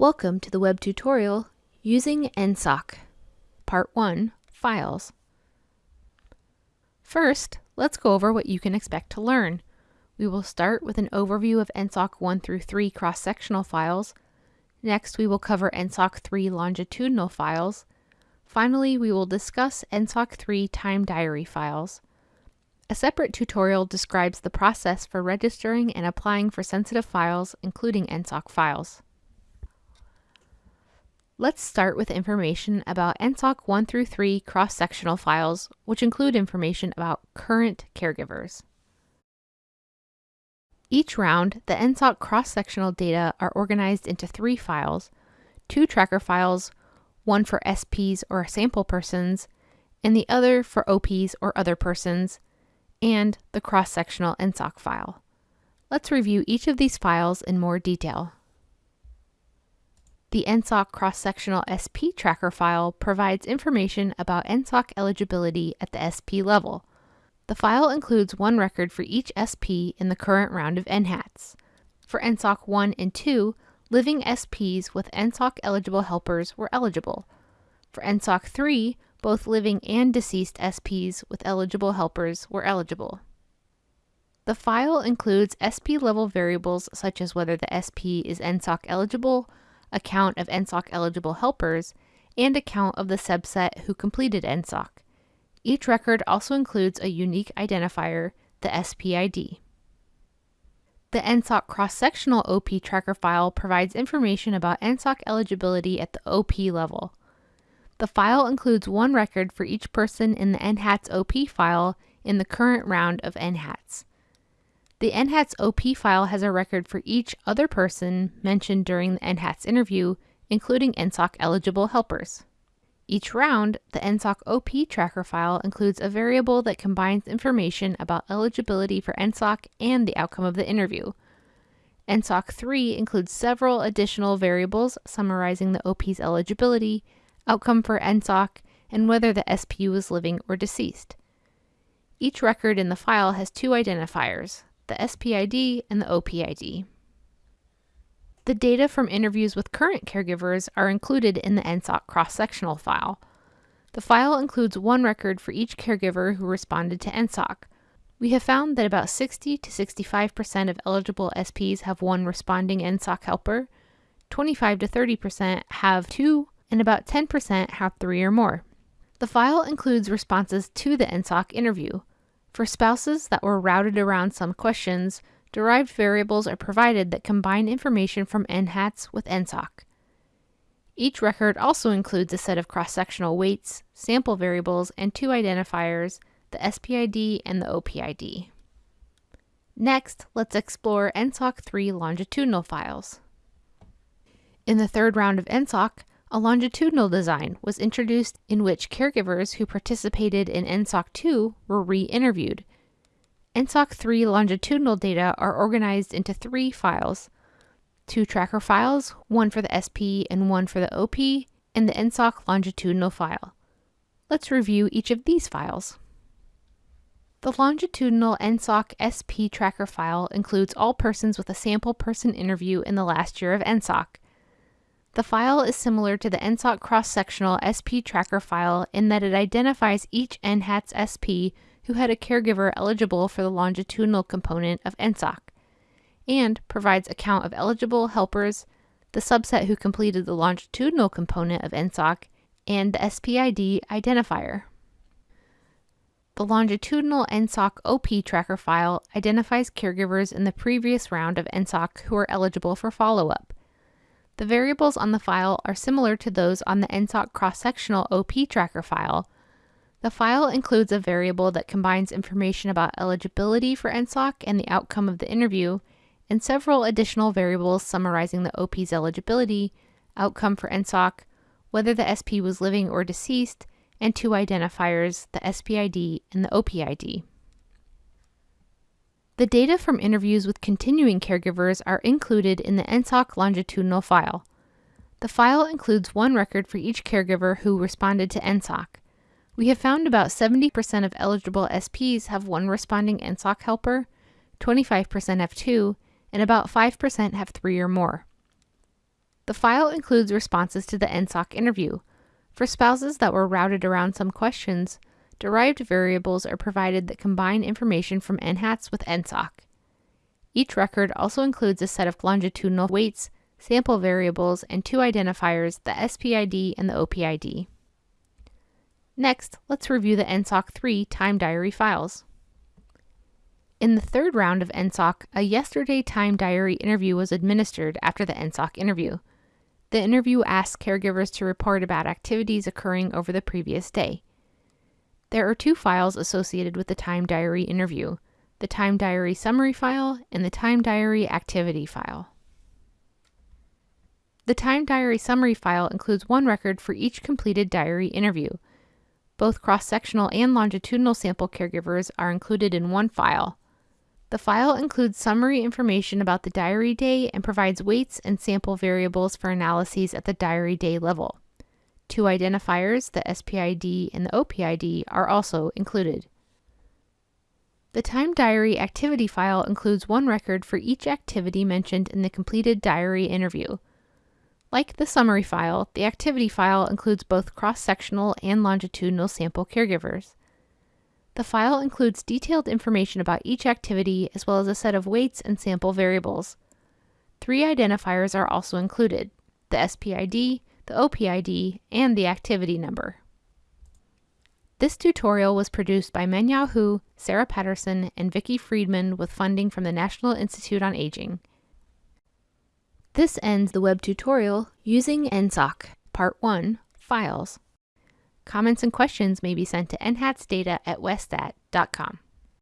Welcome to the web tutorial using NSOC. Part 1, Files. First, let's go over what you can expect to learn. We will start with an overview of NSOC 1 through 3 cross-sectional files. Next, we will cover NSOC 3 longitudinal files. Finally, we will discuss NSOC 3 time diary files. A separate tutorial describes the process for registering and applying for sensitive files, including NSOC files. Let's start with information about NSOC 1 through 3 cross-sectional files, which include information about current caregivers. Each round, the NSOC cross-sectional data are organized into three files, two tracker files, one for SPs or sample persons, and the other for OPs or other persons, and the cross-sectional NSOC file. Let's review each of these files in more detail. The NSOC cross-sectional SP tracker file provides information about NSOC eligibility at the SP level. The file includes one record for each SP in the current round of NHATS. For NSOC 1 and 2, living SPs with NSOC eligible helpers were eligible. For NSOC 3, both living and deceased SPs with eligible helpers were eligible. The file includes SP level variables such as whether the SP is NSOC eligible, a count of NSOC eligible helpers, and a count of the subset who completed NSOC. Each record also includes a unique identifier, the SPID. The NSOC cross-sectional OP tracker file provides information about NSOC eligibility at the OP level. The file includes one record for each person in the NHATS OP file in the current round of NHATS. The NHATS OP file has a record for each other person mentioned during the NHATS interview, including NSOC eligible helpers. Each round, the NSOC OP tracker file includes a variable that combines information about eligibility for NSOC and the outcome of the interview. NSOC 3 includes several additional variables summarizing the OP's eligibility, outcome for NSOC, and whether the SPU was living or deceased. Each record in the file has two identifiers, the SPID, and the OPID. The data from interviews with current caregivers are included in the NSOC cross-sectional file. The file includes one record for each caregiver who responded to NSOC. We have found that about 60 to 65% of eligible SPs have one responding NSOC helper, 25 to 30% have two, and about 10% have three or more. The file includes responses to the NSOC interview. For spouses that were routed around some questions, derived variables are provided that combine information from NHATS with NSOC. Each record also includes a set of cross-sectional weights, sample variables, and two identifiers, the SPID and the OPID. Next, let's explore NSOC 3 longitudinal files. In the third round of NSOC, a longitudinal design was introduced in which caregivers who participated in NSOC 2 were re-interviewed. NSOC 3 longitudinal data are organized into three files, two tracker files, one for the SP and one for the OP, and the NSOC longitudinal file. Let's review each of these files. The longitudinal NSOC SP tracker file includes all persons with a sample person interview in the last year of NSOC. The file is similar to the NSOC cross-sectional SP tracker file in that it identifies each NHATS SP who had a caregiver eligible for the longitudinal component of NSOC, and provides a count of eligible helpers, the subset who completed the longitudinal component of NSOC, and the SPID identifier. The longitudinal NSOC OP tracker file identifies caregivers in the previous round of NSOC who are eligible for follow-up. The variables on the file are similar to those on the NSOC cross-sectional OP tracker file. The file includes a variable that combines information about eligibility for NSOC and the outcome of the interview, and several additional variables summarizing the OP's eligibility, outcome for NSOC, whether the SP was living or deceased, and two identifiers, the SPID and the OPID. The data from interviews with continuing caregivers are included in the NSOC longitudinal file. The file includes one record for each caregiver who responded to NSOC. We have found about 70% of eligible SPs have one responding NSOC helper, 25% have two, and about 5% have three or more. The file includes responses to the NSOC interview. For spouses that were routed around some questions, derived variables are provided that combine information from NHATS with NSOC. Each record also includes a set of longitudinal weights, sample variables, and two identifiers, the SPID and the OPID. Next, let's review the NSOC 3 time diary files. In the third round of NSOC, a yesterday time diary interview was administered after the NSOC interview. The interview asked caregivers to report about activities occurring over the previous day. There are two files associated with the time diary interview, the time diary summary file and the time diary activity file. The time diary summary file includes one record for each completed diary interview. Both cross-sectional and longitudinal sample caregivers are included in one file. The file includes summary information about the diary day and provides weights and sample variables for analyses at the diary day level. Two identifiers, the SPID and the OPID, are also included. The time diary activity file includes one record for each activity mentioned in the completed diary interview. Like the summary file, the activity file includes both cross-sectional and longitudinal sample caregivers. The file includes detailed information about each activity as well as a set of weights and sample variables. Three identifiers are also included, the SPID, the OPID, and the activity number. This tutorial was produced by Mengyao Hu, Sarah Patterson, and Vicki Freedman with funding from the National Institute on Aging. This ends the web tutorial using NSOC, Part 1, Files. Comments and questions may be sent to nhatsdata at westat.com.